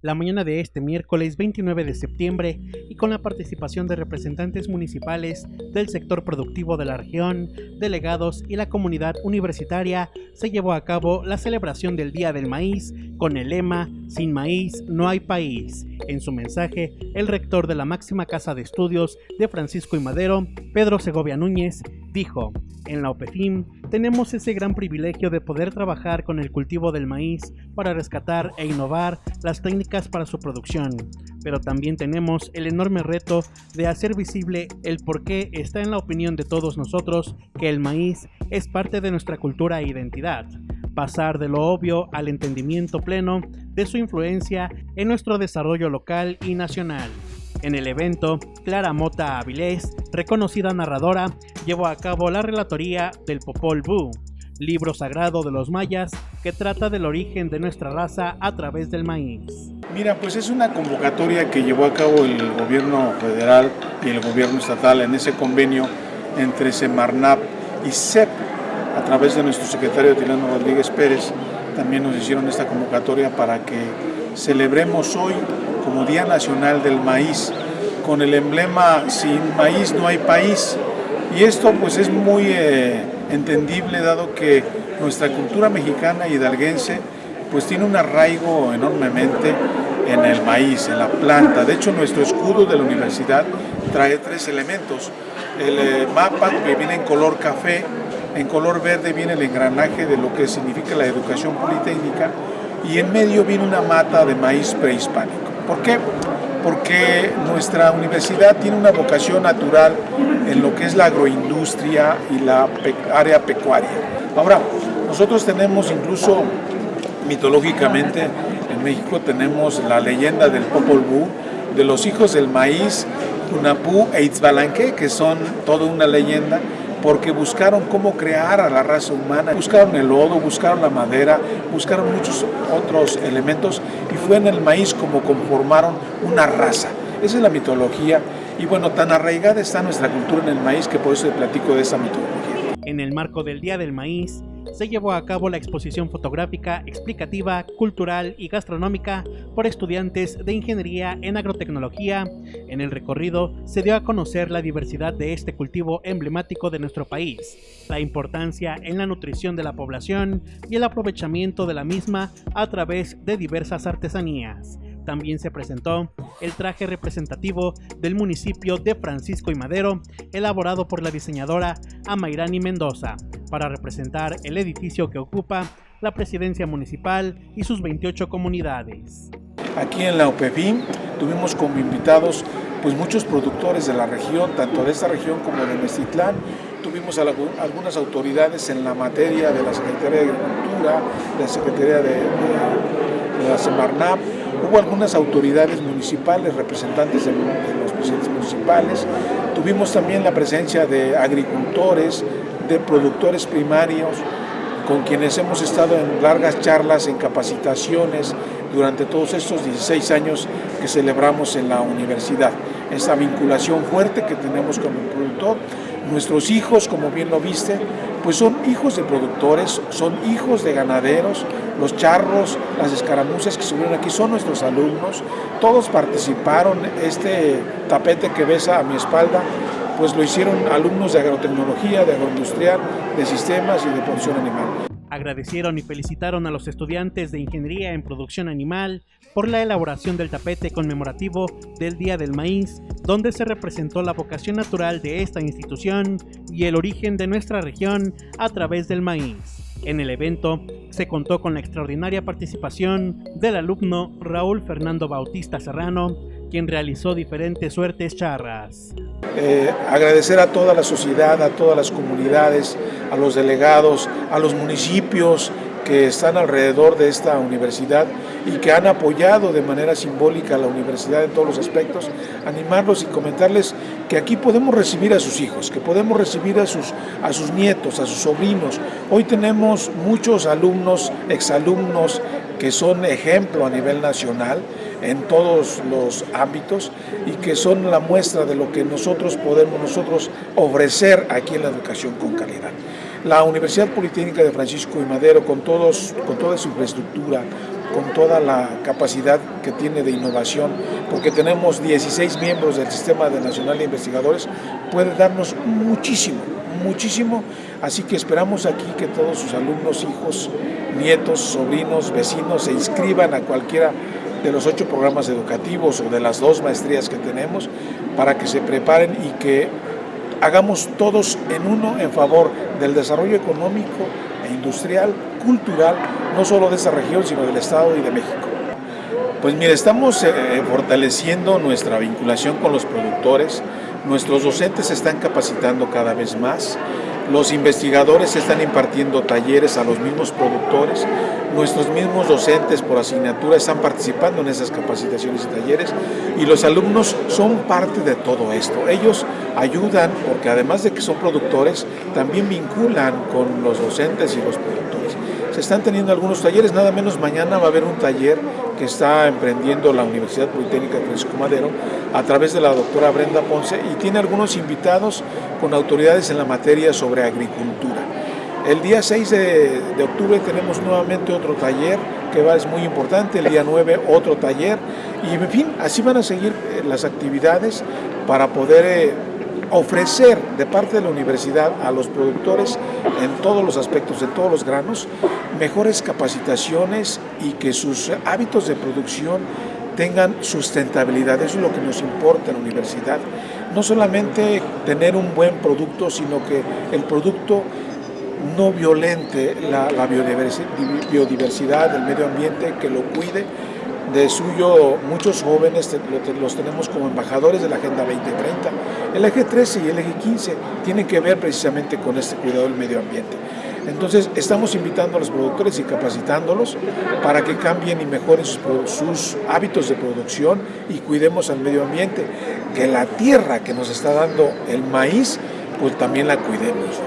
la mañana de este miércoles 29 de septiembre y con la participación de representantes municipales del sector productivo de la región, delegados y la comunidad universitaria, se llevó a cabo la celebración del Día del Maíz con el lema Sin maíz no hay país. En su mensaje, el rector de la máxima casa de estudios de Francisco y Madero, Pedro Segovia Núñez, dijo, en la OPEFIM tenemos ese gran privilegio de poder trabajar con el cultivo del maíz para rescatar e innovar las técnicas para su producción, pero también tenemos el enorme reto de hacer visible el por qué está en la opinión de todos nosotros que el maíz es parte de nuestra cultura e identidad pasar de lo obvio al entendimiento pleno de su influencia en nuestro desarrollo local y nacional. En el evento, Clara Mota Avilés, reconocida narradora, llevó a cabo la relatoría del Popol Vuh, libro sagrado de los mayas que trata del origen de nuestra raza a través del maíz. Mira, pues es una convocatoria que llevó a cabo el gobierno federal y el gobierno estatal en ese convenio entre Semarnap y CEP a través de nuestro secretario Tilano Rodríguez Pérez, también nos hicieron esta convocatoria para que celebremos hoy como Día Nacional del Maíz, con el emblema Sin maíz no hay país. Y esto pues es muy eh, entendible dado que nuestra cultura mexicana hidalguense pues tiene un arraigo enormemente en el maíz, en la planta. De hecho, nuestro escudo de la universidad trae tres elementos. El eh, mapa que viene en color café, en color verde viene el engranaje de lo que significa la educación politécnica y en medio viene una mata de maíz prehispánico. ¿Por qué? Porque nuestra universidad tiene una vocación natural en lo que es la agroindustria y la área pecuaria. Ahora, nosotros tenemos incluso mitológicamente en México tenemos la leyenda del Popol Vuh, de los hijos del maíz, Unapú e Itzbalanque, que son toda una leyenda, porque buscaron cómo crear a la raza humana, buscaron el lodo, buscaron la madera, buscaron muchos otros elementos y fue en el maíz como conformaron una raza. Esa es la mitología y bueno, tan arraigada está nuestra cultura en el maíz que por eso le platico de esa mitología. En el marco del Día del Maíz, se llevó a cabo la exposición fotográfica, explicativa, cultural y gastronómica por estudiantes de Ingeniería en Agrotecnología. En el recorrido se dio a conocer la diversidad de este cultivo emblemático de nuestro país, la importancia en la nutrición de la población y el aprovechamiento de la misma a través de diversas artesanías también se presentó el traje representativo del municipio de Francisco y Madero, elaborado por la diseñadora Amairani Mendoza, para representar el edificio que ocupa la presidencia municipal y sus 28 comunidades. Aquí en la OPEFIM tuvimos como invitados pues muchos productores de la región, tanto de esta región como de Mestitlán. Tuvimos algunas autoridades en la materia de la Secretaría de Agricultura, de la Secretaría de, de la Semarnap, Hubo algunas autoridades municipales, representantes de los presidentes municipales. Tuvimos también la presencia de agricultores, de productores primarios, con quienes hemos estado en largas charlas, en capacitaciones durante todos estos 16 años que celebramos en la universidad. Esa vinculación fuerte que tenemos con el productor. Nuestros hijos, como bien lo viste, pues son hijos de productores, son hijos de ganaderos, los charros, las escaramuzas que subieron aquí son nuestros alumnos, todos participaron, este tapete que ves a mi espalda, pues lo hicieron alumnos de agrotecnología, de agroindustrial, de sistemas y de producción animal. Agradecieron y felicitaron a los estudiantes de Ingeniería en Producción Animal por la elaboración del tapete conmemorativo del Día del Maíz, donde se representó la vocación natural de esta institución y el origen de nuestra región a través del maíz. En el evento se contó con la extraordinaria participación del alumno Raúl Fernando Bautista Serrano, quien realizó diferentes suertes charras. Eh, agradecer a toda la sociedad, a todas las comunidades, a los delegados, a los municipios que están alrededor de esta universidad y que han apoyado de manera simbólica a la universidad en todos los aspectos, animarlos y comentarles que aquí podemos recibir a sus hijos, que podemos recibir a sus, a sus nietos, a sus sobrinos. Hoy tenemos muchos alumnos, exalumnos, que son ejemplo a nivel nacional en todos los ámbitos y que son la muestra de lo que nosotros podemos nosotros ofrecer aquí en la educación con calidad. La Universidad Politécnica de Francisco y Madero, con, todos, con toda su infraestructura, con toda la capacidad que tiene de innovación, porque tenemos 16 miembros del Sistema de Nacional de Investigadores, puede darnos muchísimo, muchísimo, así que esperamos aquí que todos sus alumnos, hijos, nietos, sobrinos, vecinos se inscriban a cualquiera de los ocho programas educativos o de las dos maestrías que tenemos para que se preparen y que hagamos todos en uno en favor del desarrollo económico e industrial, cultural, no solo de esta región, sino del Estado y de México. Pues mire, estamos eh, fortaleciendo nuestra vinculación con los productores, nuestros docentes se están capacitando cada vez más, los investigadores están impartiendo talleres a los mismos productores, nuestros mismos docentes por asignatura están participando en esas capacitaciones y talleres y los alumnos son parte de todo esto. Ellos ayudan porque además de que son productores, también vinculan con los docentes y los productores. Se están teniendo algunos talleres, nada menos mañana va a haber un taller que está emprendiendo la Universidad Politécnica Francisco Madero a través de la doctora Brenda Ponce y tiene algunos invitados con autoridades en la materia sobre agricultura. El día 6 de, octubre tenemos nuevamente otro taller que va, es muy importante, el día 9 otro taller y en fin, así van a seguir eh, las actividades para poder eh, ofrecer de parte de la universidad a los productores en todos los aspectos, en todos los granos, mejores capacitaciones y que sus hábitos de producción tengan sustentabilidad. Eso es lo que nos importa en la universidad. No solamente tener un buen producto, sino que el producto no violente la, biodiversidad, el medio ambiente, que lo cuide de suyo muchos jóvenes los tenemos como embajadores de la Agenda 2030. El eje 13 y el eje 15 tienen que ver precisamente con este cuidado del medio ambiente. Entonces estamos invitando a los productores y capacitándolos para que cambien y mejoren sus, sus hábitos de producción y cuidemos al medio ambiente. Que la tierra que nos está dando el maíz, pues también la cuidemos.